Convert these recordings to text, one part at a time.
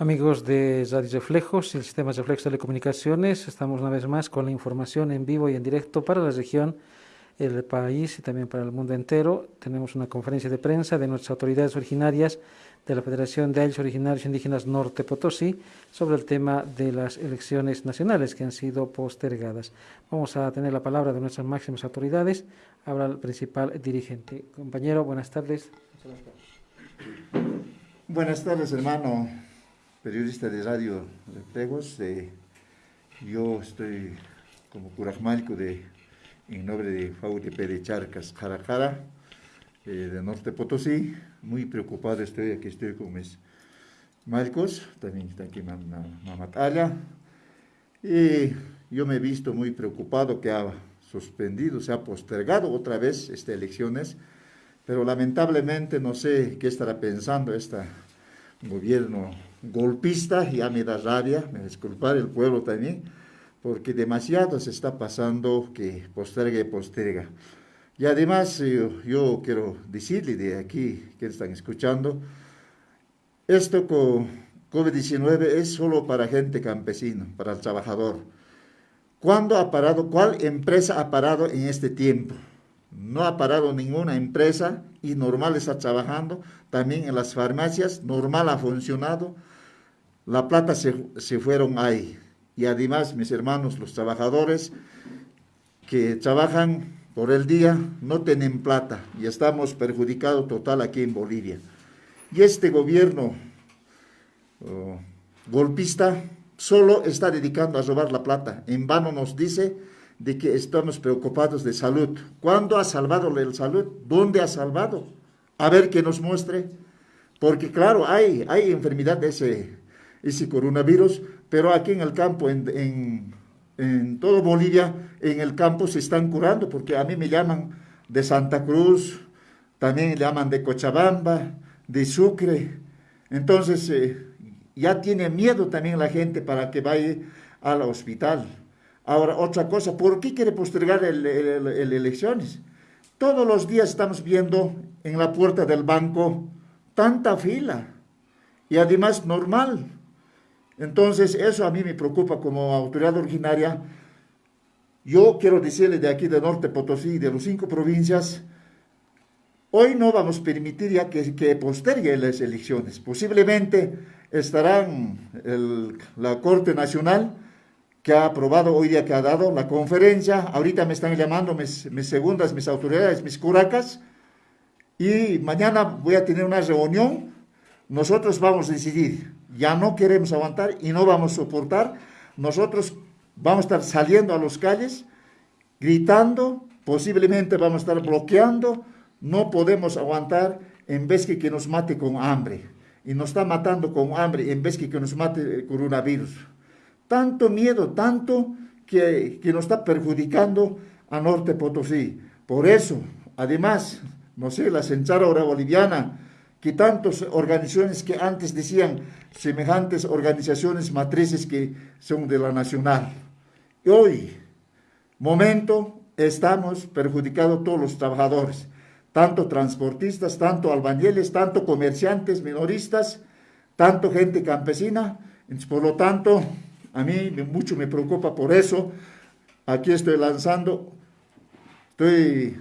Amigos de Radio Reflejos y Sistemas Reflejos Telecomunicaciones, estamos una vez más con la información en vivo y en directo para la región, el país y también para el mundo entero. Tenemos una conferencia de prensa de nuestras autoridades originarias de la Federación de Ayos Originarios Indígenas Norte Potosí sobre el tema de las elecciones nacionales que han sido postergadas. Vamos a tener la palabra de nuestras máximas autoridades. Habla el principal dirigente. Compañero, buenas tardes. Buenas tardes, hermano periodista de Radio Reflejos. Eh, yo estoy como curajmalco de, en nombre de FAUTP de Charcas, Jarajara, eh, de Norte Potosí. Muy preocupado estoy, aquí estoy con mis malcos, también está aquí Mamatalla. Y yo me he visto muy preocupado que ha suspendido, se ha postergado otra vez estas elecciones, pero lamentablemente no sé qué estará pensando este gobierno golpista, ya me da rabia, me disculpar el pueblo también, porque demasiado se está pasando que posterga y posterga. Y además yo, quiero decirle de aquí, que están escuchando, esto con COVID-19 es solo para gente campesina, para el trabajador. ¿Cuándo ha parado, cuál empresa ha parado en este tiempo? No ha parado ninguna empresa y normal está trabajando. También en las farmacias, normal ha funcionado la plata se, fueron ahí. Y además, mis hermanos, los trabajadores que trabajan por el día no tienen plata y estamos perjudicados total aquí en Bolivia. Y este gobierno oh, golpista solo está dedicando a robar la plata. En vano nos dice de que estamos preocupados de salud. ¿Cuándo ha salvado la salud? ¿Dónde ha salvado? A ver que nos muestre. Porque claro, hay, hay enfermedad de ese, ese coronavirus, pero aquí en el campo, en, en, todo Bolivia, en el campo se están curando, porque a mí me llaman de Santa Cruz, también llaman de Cochabamba, de Sucre, entonces eh, ya tiene miedo también la gente para que vaya al hospital. Ahora, otra cosa, ¿por qué quiere postergar las elecciones? Todos los días estamos viendo en la puerta del banco tanta fila y además normal. Entonces, eso a mí me preocupa como autoridad originaria. Yo quiero decirle de aquí de Norte Potosí, de las cinco provincias, hoy no vamos a permitir ya que, que postergue las elecciones. Posiblemente estarán la Corte Nacional, que ha aprobado hoy día, que ha dado la conferencia. Ahorita me están llamando mis, mis segundas, mis autoridades, mis curacas. Y mañana voy a tener una reunión. Nosotros vamos a decidir ya no queremos aguantar y no vamos a soportar. Nosotros vamos a estar saliendo a las calles, gritando, posiblemente vamos a estar bloqueando, no podemos aguantar en vez que, que nos mate con hambre. Y nos está matando con hambre en vez que, que nos mate el coronavirus. Tanto miedo, tanto que, que nos está perjudicando a Norte Potosí. Por eso, además, no sé, la Central Hora Boliviana, que tantas organizaciones que antes decían semejantes organizaciones matrices que son de la nacional. hoy, momento, estamos perjudicando todos los trabajadores, tanto transportistas, tanto albañiles, tanto comerciantes, minoristas, tanto gente campesina. por lo tanto, a mí mucho me preocupa por eso. Aquí estoy lanzando, estoy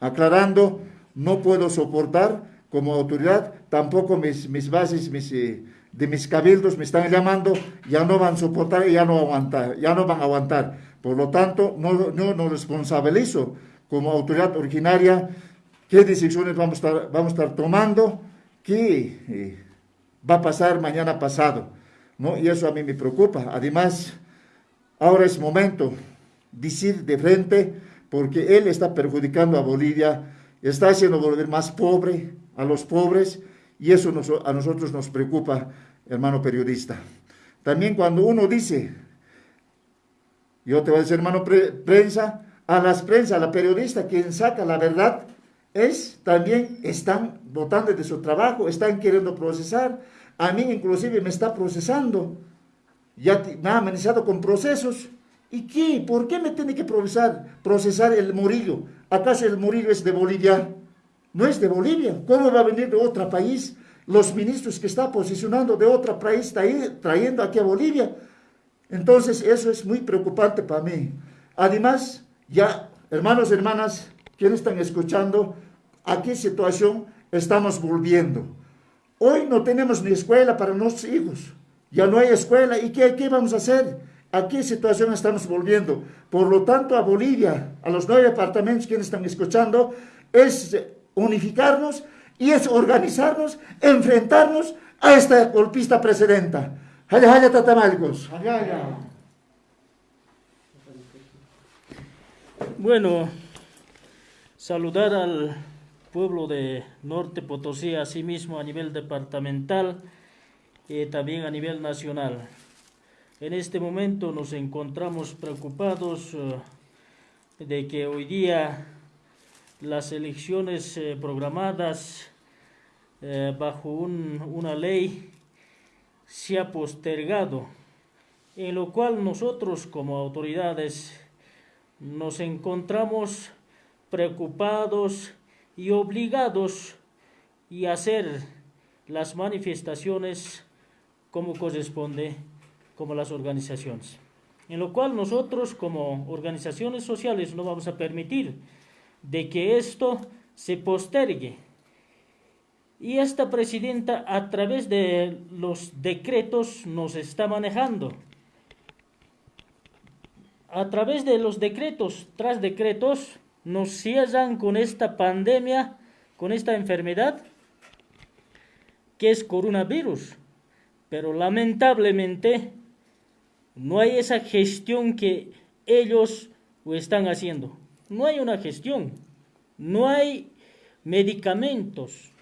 aclarando, no puedo soportar como autoridad, tampoco mis, mis bases, mis, eh, de mis cabildos me están llamando, ya no van a soportar, ya no, aguantar, ya no van a aguantar. Por lo tanto, no, no nos responsabilizo como autoridad originaria qué decisiones vamos a estar, vamos a estar tomando, qué eh, va a pasar mañana pasado. ¿No? Y eso a mí me preocupa. Además, ahora es momento de decir de frente, porque él está perjudicando a Bolivia, está haciendo volver más pobre, a los pobres y eso a nosotros nos preocupa, hermano periodista. También cuando uno dice, yo te voy a decir, hermano prensa, a las prensa, a la periodista, quien saca la verdad, es también están votando de su trabajo, están queriendo procesar. A mí inclusive me está procesando. Ya me ha amenazado con procesos. ¿Y qué? ¿Por qué me tiene que procesar, procesar el Murillo? ¿Acaso el Murillo es de Bolivia? no es de Bolivia. ¿Cómo va a venir de otro país los ministros que está posicionando de otro país, trayendo aquí a Bolivia. Entonces eso es muy preocupante para mí. Además, ya, hermanos y hermanas, quienes están escuchando, a qué situación estamos volviendo. Hoy no tenemos ni escuela para nuestros hijos. Ya no hay escuela. ¿Y qué, qué vamos a hacer? ¿A qué situación estamos volviendo? Por lo tanto, a Bolivia, a los nueve departamentos quienes están escuchando, es unificarnos y es organizarnos, enfrentarnos a esta golpista precedenta. Haya, haya, tatamalcos. Bueno, saludar al pueblo de Norte Potosí, asimismo a nivel departamental y también a nivel nacional. En este momento nos encontramos preocupados eh, de que hoy día las elecciones eh, programadas eh, bajo una ley se ha postergado, en lo cual nosotros como autoridades nos encontramos preocupados y obligados y hacer las manifestaciones como corresponde como las organizaciones. En lo cual nosotros como organizaciones sociales no vamos a permitir de que esto se postergue. Y esta presidenta a través de los decretos nos está manejando. A través de los decretos, tras decretos, nos cierran con esta pandemia, con esta enfermedad, que es coronavirus. Pero lamentablemente no hay esa gestión que ellos están haciendo. No hay una gestión. No hay medicamentos.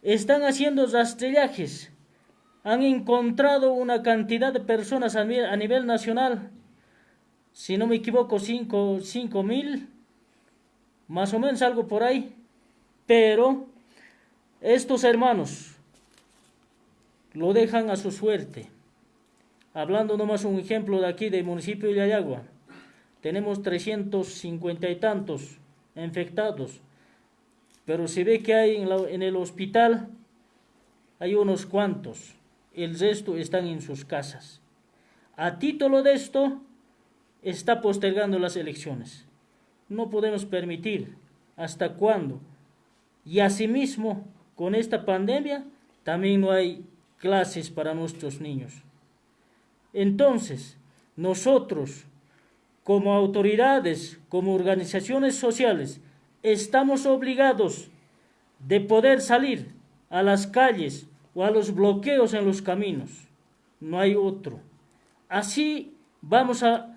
Están haciendo rastrillajes. Han encontrado una cantidad de personas a nivel, nacional. Si no me equivoco, 5 mil. Más o menos algo por ahí. Pero estos hermanos lo dejan a su suerte. Hablando nomás un ejemplo de aquí del municipio de Ayagua, tenemos 350 y tantos infectados, pero se ve que hay en, en el hospital, hay unos cuantos, el resto están en sus casas. A título de esto, está postergando las elecciones. No podemos permitir hasta cuándo. Y asimismo, con esta pandemia, también no hay clases para nuestros niños. Entonces, nosotros, como autoridades, como organizaciones sociales, estamos obligados de poder salir a las calles o a los bloqueos en los caminos. No hay otro. Así vamos a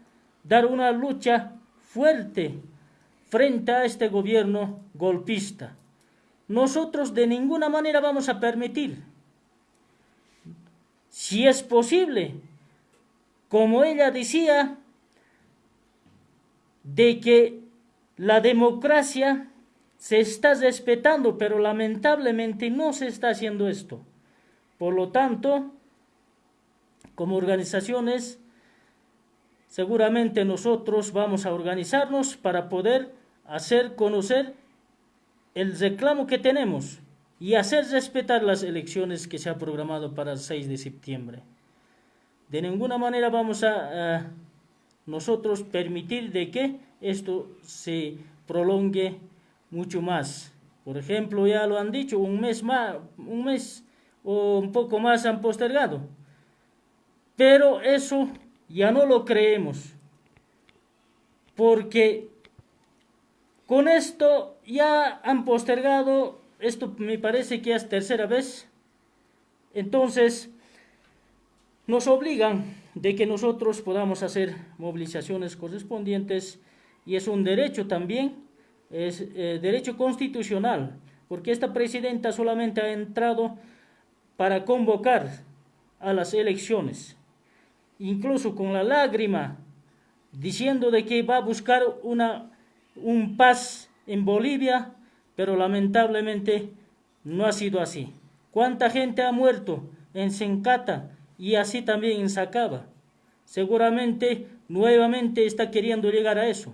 dar una lucha fuerte frente a este gobierno golpista. Nosotros de ninguna manera vamos a permitir, si es posible, como ella decía, de que la democracia se está respetando, pero lamentablemente no se está haciendo esto. Por lo tanto, como organizaciones, seguramente nosotros vamos a organizarnos para poder hacer conocer el reclamo que tenemos y hacer respetar las elecciones que se ha programado para el 6 de septiembre. De ninguna manera vamos a, nosotros permitir de que esto se prolongue mucho más. Por ejemplo, ya lo han dicho, un mes más, un mes o un poco más han postergado. Pero eso ya no lo creemos. Porque con esto ya han postergado, esto me parece que es tercera vez. Entonces, nos obligan de que nosotros podamos hacer movilizaciones correspondientes y es un derecho también, es eh, derecho constitucional, porque esta presidenta solamente ha entrado para convocar a las elecciones, incluso con la lágrima, diciendo de que va a buscar una, un paz en Bolivia, pero lamentablemente no ha sido así. ¿Cuánta gente ha muerto en Sencata, y así también sacaba. Seguramente nuevamente está queriendo llegar a eso.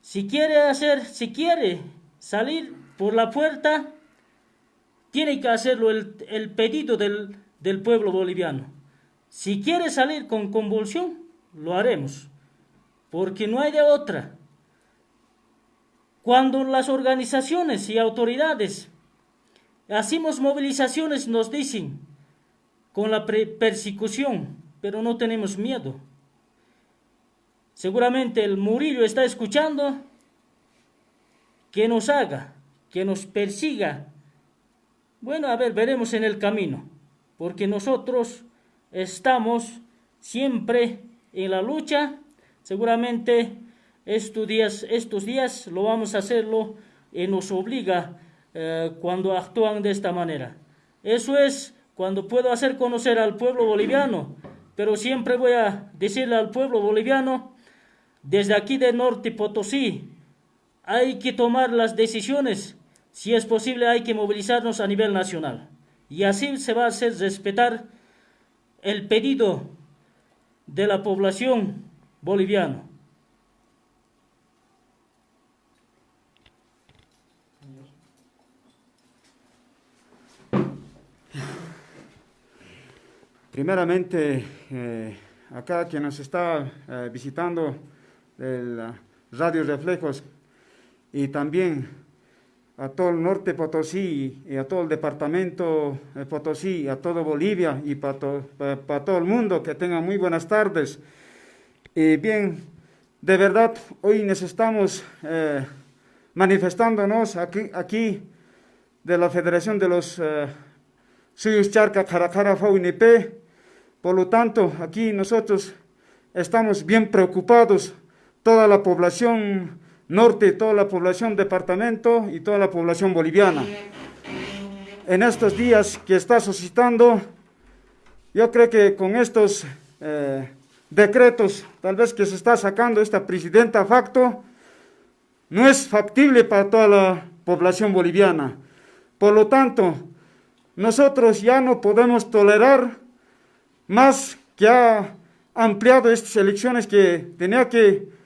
Si quiere hacer, si quiere salir por la puerta, tiene que hacerlo el, el pedido del, del pueblo boliviano. Si quiere salir con convulsión, lo haremos, porque no hay de otra. Cuando las organizaciones y autoridades hacemos movilizaciones, nos dicen, con la persecución, pero no tenemos miedo. Seguramente el Murillo está escuchando que nos haga, que nos persiga. Bueno, a ver, veremos en el camino, porque nosotros estamos siempre en la lucha. Seguramente estos días, estos días lo vamos a hacerlo y nos obliga eh, cuando actúan de esta manera. Eso es cuando puedo hacer conocer al pueblo boliviano, pero siempre voy a decirle al pueblo boliviano, desde aquí de Norte Potosí, hay que tomar las decisiones, si es posible hay que movilizarnos a nivel nacional. Y así se va a hacer respetar el pedido de la población boliviana. Primeramente, eh, acá quien nos está eh, visitando del Radio Reflejos y también a todo el norte Potosí y a todo el departamento de Potosí, a todo Bolivia y para, todo el mundo, que tengan muy buenas tardes. Y bien, de verdad, hoy necesitamos eh, manifestándonos aquí, aquí de la Federación de los eh, Charca Caracara FAUNIP. Por lo tanto, aquí nosotros estamos bien preocupados, toda la población norte, toda la población departamento y toda la población boliviana. En estos días que está suscitando, yo creo que con estos eh, decretos, tal vez que se está sacando esta presidenta facto, no es factible para toda la población boliviana. Por lo tanto, nosotros ya no podemos tolerar más que ha ampliado estas elecciones que tenía que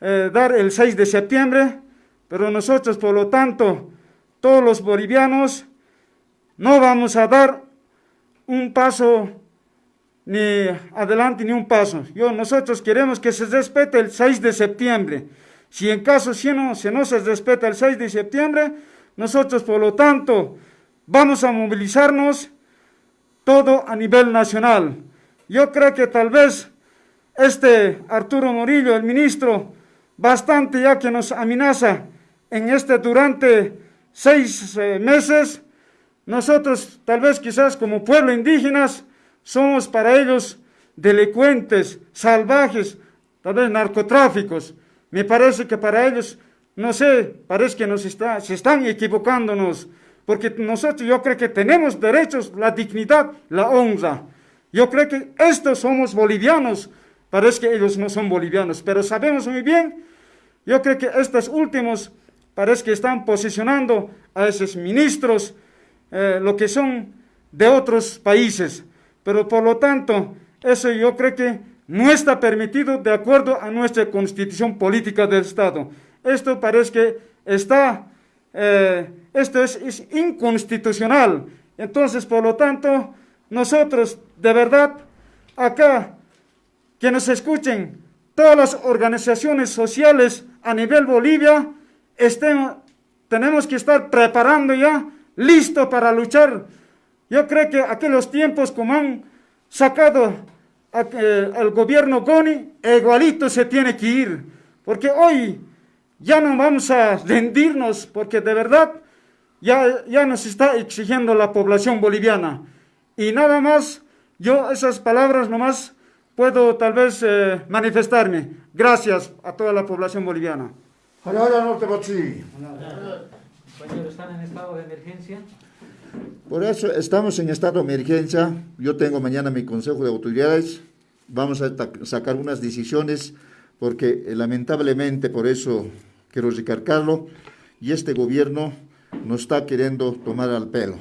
eh, dar el 6 de septiembre, pero nosotros, por lo tanto, todos los bolivianos, no vamos a dar un paso ni adelante ni un paso. Yo, nosotros queremos que se respete el 6 de septiembre. Si en caso si no, si no se respeta el 6 de septiembre, nosotros, por lo tanto, vamos a movilizarnos todo a nivel nacional. Yo creo que tal vez este Arturo Morillo, el ministro, bastante ya que nos amenaza en este durante seis eh, meses, nosotros tal vez quizás como pueblo indígenas somos para ellos delincuentes, salvajes, tal vez narcotráficos. Me parece que para ellos, no sé, parece que nos está, se están equivocándonos, porque nosotros yo creo que tenemos derechos, la dignidad, la honra. Yo creo que estos somos bolivianos, parece que ellos no son bolivianos, pero sabemos muy bien yo creo que estos últimos parece que están posicionando a esos ministros, eh, lo que son de otros países. Pero por lo tanto, eso yo creo que no está permitido de acuerdo a nuestra constitución política del Estado. Esto parece que está, eh, esto es, es inconstitucional. Entonces, por lo tanto, nosotros de verdad, acá, que nos escuchen, todas las organizaciones sociales a nivel Bolivia, estemos, tenemos que estar preparando ya, listo para luchar. Yo creo que aquellos tiempos como han sacado el gobierno Goni, igualito se tiene que ir. Porque hoy ya no vamos a rendirnos, porque de verdad ya, ya nos está exigiendo la población boliviana. Y nada más, yo esas palabras nomás puedo tal vez eh, manifestarme. Gracias a toda la población boliviana. ¿están en estado de emergencia? Por eso estamos en estado de emergencia. Yo tengo mañana mi consejo de autoridades. Vamos a sacar unas decisiones porque eh, lamentablemente por eso quiero recargarlo y este gobierno nos está queriendo tomar al pelo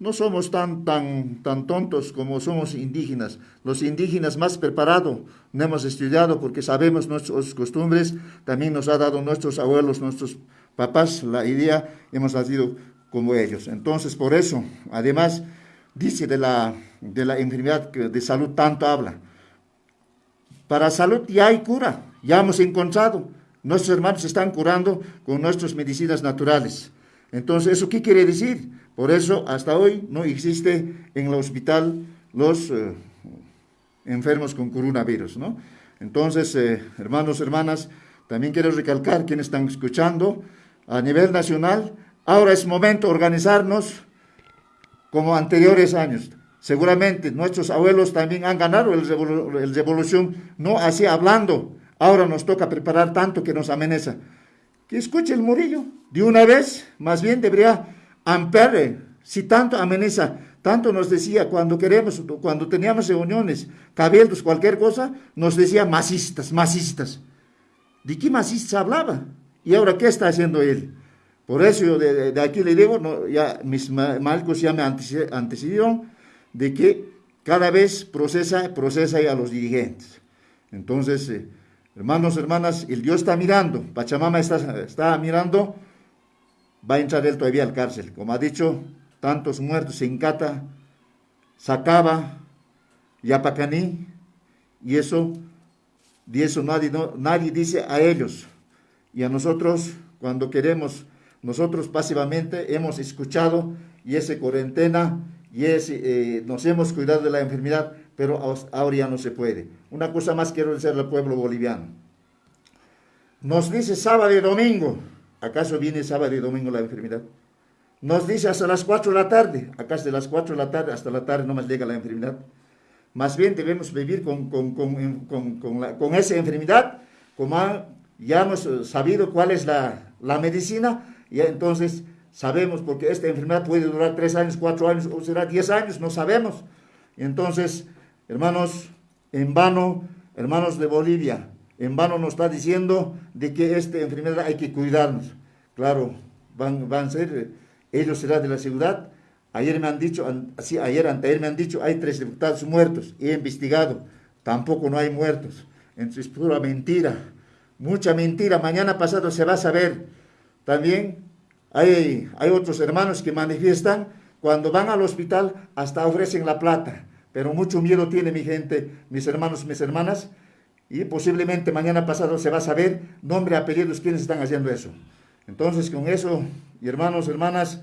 no somos tan, tan, tan tontos como somos indígenas. Los indígenas más preparados, no hemos estudiado porque sabemos nuestras costumbres, también nos ha dado nuestros abuelos, nuestros papás la idea, hemos nacido como ellos. Entonces, por eso, además, dice de la, de la enfermedad de salud tanto habla. Para salud ya hay cura, ya hemos encontrado. Nuestros hermanos están curando con nuestras medicinas naturales. Entonces, ¿eso qué quiere decir? Por eso, hasta hoy no existe en el hospital los eh, enfermos con coronavirus, ¿no? Entonces, eh, hermanos, hermanas, también quiero recalcar quienes están escuchando a nivel nacional, ahora es momento de organizarnos como anteriores años. Seguramente nuestros abuelos también han ganado el, el revolución, no así hablando. Ahora nos toca preparar tanto que nos amenaza. Que escuche el Murillo. De una vez, más bien debería ampliar, si tanto amenaza, tanto nos decía cuando queremos, cuando teníamos reuniones, cabildos, cualquier cosa, nos decía masistas, masistas. ¿De qué masistas hablaba? ¿Y ahora qué está haciendo él? Por eso yo de, aquí le digo, no, ya mis marcos ya me antecedieron de que cada vez procesa, procesa a los dirigentes. Entonces, eh, hermanos, hermanas, el Dios está mirando, Pachamama está, está mirando, va a entrar él todavía al cárcel. Como ha dicho, tantos muertos en Cata, Sacaba, Yapacaní, y eso, de eso nadie, nadie dice a ellos. Y a nosotros, cuando queremos, nosotros pasivamente hemos escuchado y esa cuarentena y ese, eh, nos hemos cuidado de la enfermedad, pero ahora ya no se puede. Una cosa más quiero decir al pueblo boliviano. Nos dice sábado y domingo, ¿acaso viene sábado y domingo la enfermedad? Nos dice hasta las 4 de la tarde, ¿acaso de las 4 de la tarde hasta la tarde no más llega la enfermedad? Más bien debemos vivir con, con, con, con esa enfermedad, como ya hemos sabido cuál es la, la medicina, y entonces sabemos, porque esta enfermedad puede durar tres años, cuatro años, o será diez años, no sabemos. Entonces, hermanos, en vano, hermanos de Bolivia, en vano nos está diciendo de que esta enfermedad hay que cuidarnos. Claro, van, van a ser, ellos serán de la ciudad. Ayer me han dicho, así, ayer, anteayer me han dicho, hay tres diputados muertos. He investigado, tampoco no hay muertos. Entonces, es pura mentira, mucha mentira. Mañana pasado se va a saber. También hay, hay otros hermanos que manifiestan, cuando van al hospital hasta ofrecen la plata, pero mucho miedo tiene mi gente, mis hermanos, mis hermanas, y posiblemente mañana pasado se va a saber nombre, apellidos, quiénes están haciendo eso. Entonces, con eso, hermanos, hermanas,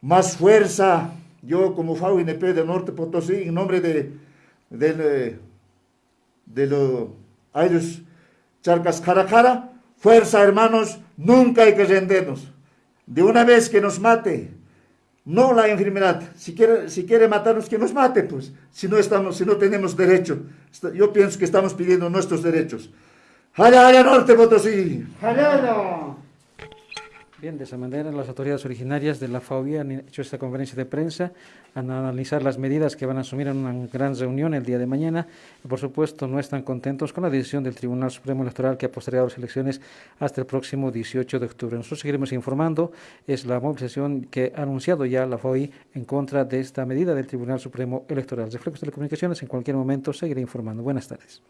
más fuerza, yo como FAUINP de Norte Potosí, en nombre de, de, de los Ayos Charcas Caracara, fuerza, hermanos, nunca hay que rendirnos de una vez que nos mate, no la enfermedad, si quiere, si quiere matarnos, que nos mate, pues, si no, estamos, si no tenemos derecho. Yo pienso que estamos pidiendo nuestros derechos. ¡Jala, jala, norte, Potosí! ¡Jala! Bien, de esa manera las autoridades originarias de la FAUI han hecho esta conferencia de prensa, han analizar las medidas que van a asumir en una gran reunión el día de mañana por supuesto no están contentos con la decisión del Tribunal Supremo Electoral que ha postergado las elecciones hasta el próximo 18 de octubre. Nosotros seguiremos informando, es la movilización que ha anunciado ya la FAUI en contra de esta medida del Tribunal Supremo Electoral. De Telecomunicaciones en cualquier momento seguiré informando. Buenas tardes.